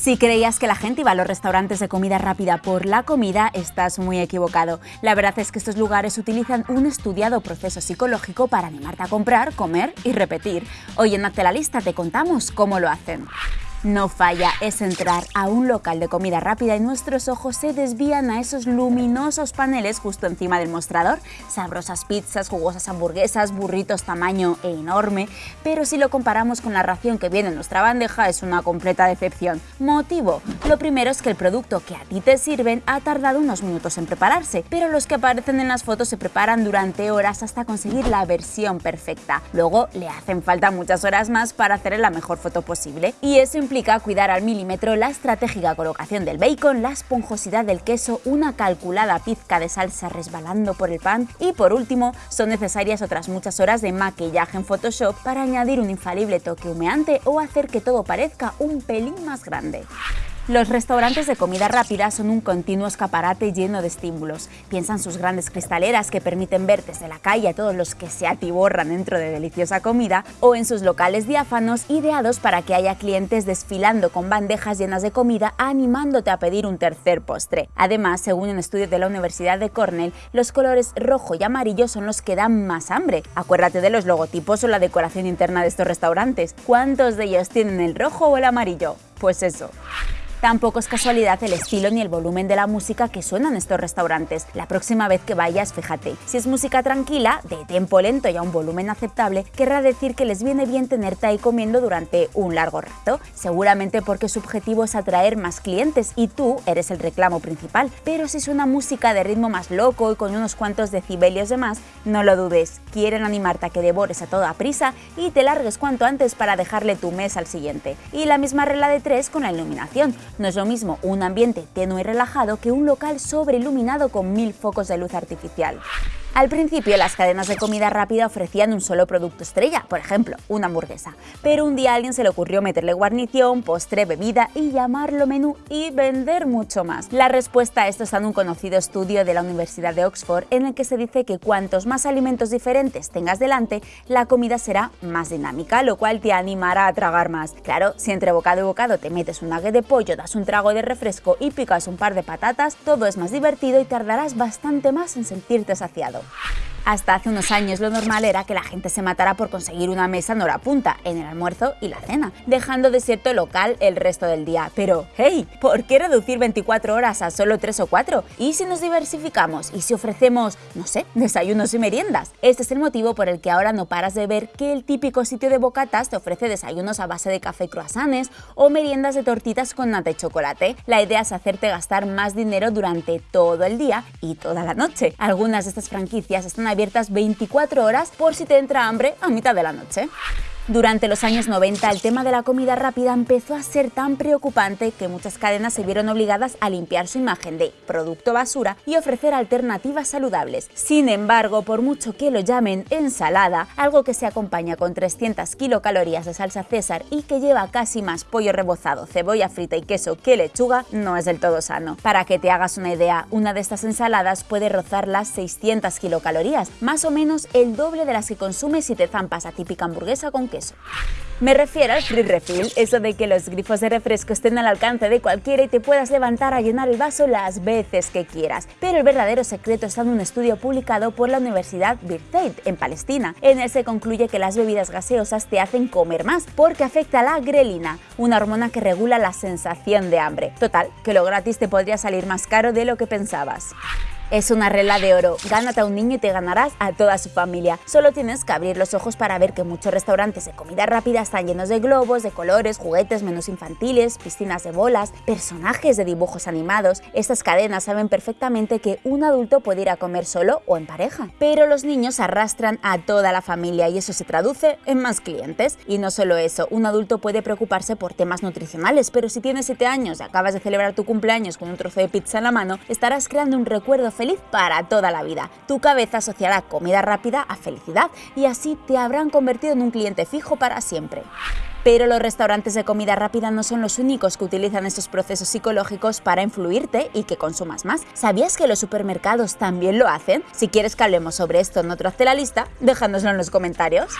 Si creías que la gente iba a los restaurantes de comida rápida por la comida, estás muy equivocado. La verdad es que estos lugares utilizan un estudiado proceso psicológico para animarte a comprar, comer y repetir. Hoy en Hazte la Lista te contamos cómo lo hacen. No falla, es entrar a un local de comida rápida y nuestros ojos se desvían a esos luminosos paneles justo encima del mostrador. Sabrosas pizzas, jugosas hamburguesas, burritos tamaño enorme, pero si lo comparamos con la ración que viene en nuestra bandeja es una completa decepción. Motivo, lo primero es que el producto que a ti te sirven ha tardado unos minutos en prepararse, pero los que aparecen en las fotos se preparan durante horas hasta conseguir la versión perfecta. Luego le hacen falta muchas horas más para hacer la mejor foto posible y eso implica cuidar al milímetro la estratégica colocación del bacon, la esponjosidad del queso, una calculada pizca de salsa resbalando por el pan y por último son necesarias otras muchas horas de maquillaje en Photoshop para añadir un infalible toque humeante o hacer que todo parezca un pelín más grande. Los restaurantes de comida rápida son un continuo escaparate lleno de estímulos. Piensa en sus grandes cristaleras que permiten ver desde la calle a todos los que se atiborran dentro de deliciosa comida o en sus locales diáfanos ideados para que haya clientes desfilando con bandejas llenas de comida animándote a pedir un tercer postre. Además, según un estudio de la Universidad de Cornell, los colores rojo y amarillo son los que dan más hambre. Acuérdate de los logotipos o la decoración interna de estos restaurantes. ¿Cuántos de ellos tienen el rojo o el amarillo? Pues eso. Tampoco es casualidad el estilo ni el volumen de la música que suena en estos restaurantes. La próxima vez que vayas, fíjate, si es música tranquila, de tempo lento y a un volumen aceptable, querrá decir que les viene bien tenerte ahí comiendo durante un largo rato, seguramente porque su objetivo es atraer más clientes y tú eres el reclamo principal. Pero si suena música de ritmo más loco y con unos cuantos decibelios de más, no lo dudes, quieren animarte a que devores a toda prisa y te largues cuanto antes para dejarle tu mesa al siguiente. Y la misma regla de tres con la iluminación. No es lo mismo un ambiente tenue y relajado que un local sobreiluminado con mil focos de luz artificial. Al principio las cadenas de comida rápida ofrecían un solo producto estrella, por ejemplo, una hamburguesa, pero un día a alguien se le ocurrió meterle guarnición, postre, bebida y llamarlo menú y vender mucho más. La respuesta a esto está en un conocido estudio de la Universidad de Oxford en el que se dice que cuantos más alimentos diferentes tengas delante, la comida será más dinámica, lo cual te animará a tragar más. Claro, si entre bocado y bocado te metes un nugget de pollo, das un trago de refresco y picas un par de patatas, todo es más divertido y tardarás bastante más en sentirte saciado. Yeah. Hasta hace unos años lo normal era que la gente se matara por conseguir una mesa en hora punta, en el almuerzo y la cena, dejando desierto el local el resto del día. Pero, hey, ¿por qué reducir 24 horas a solo 3 o 4? ¿Y si nos diversificamos? ¿Y si ofrecemos, no sé, desayunos y meriendas? Este es el motivo por el que ahora no paras de ver que el típico sitio de bocatas te ofrece desayunos a base de café croissants o meriendas de tortitas con nata y chocolate. La idea es hacerte gastar más dinero durante todo el día y toda la noche. Algunas de estas franquicias están 24 horas por si te entra hambre a mitad de la noche. Durante los años 90 el tema de la comida rápida empezó a ser tan preocupante que muchas cadenas se vieron obligadas a limpiar su imagen de producto basura y ofrecer alternativas saludables. Sin embargo, por mucho que lo llamen ensalada, algo que se acompaña con 300 kilocalorías de salsa César y que lleva casi más pollo rebozado, cebolla frita y queso que lechuga, no es del todo sano. Para que te hagas una idea, una de estas ensaladas puede rozar las 600 kilocalorías, más o menos el doble de las que consumes si te zampas a típica hamburguesa con queso me refiero al free refill, eso de que los grifos de refresco estén al alcance de cualquiera y te puedas levantar a llenar el vaso las veces que quieras. Pero el verdadero secreto está en un estudio publicado por la Universidad Birzeit en Palestina. En él se concluye que las bebidas gaseosas te hacen comer más porque afecta a la grelina, una hormona que regula la sensación de hambre. Total, que lo gratis te podría salir más caro de lo que pensabas. Es una regla de oro, gánate a un niño y te ganarás a toda su familia. Solo tienes que abrir los ojos para ver que muchos restaurantes de comida rápida están llenos de globos, de colores, juguetes, menús infantiles, piscinas de bolas, personajes de dibujos animados. Estas cadenas saben perfectamente que un adulto puede ir a comer solo o en pareja, pero los niños arrastran a toda la familia y eso se traduce en más clientes. Y no solo eso, un adulto puede preocuparse por temas nutricionales, pero si tienes 7 años y acabas de celebrar tu cumpleaños con un trozo de pizza en la mano, estarás creando un recuerdo feliz para toda la vida. Tu cabeza asociará comida rápida a felicidad y así te habrán convertido en un cliente fijo para siempre. Pero los restaurantes de comida rápida no son los únicos que utilizan estos procesos psicológicos para influirte y que consumas más. ¿Sabías que los supermercados también lo hacen? Si quieres que hablemos sobre esto en otro Hazte la Lista, déjanoslo en los comentarios.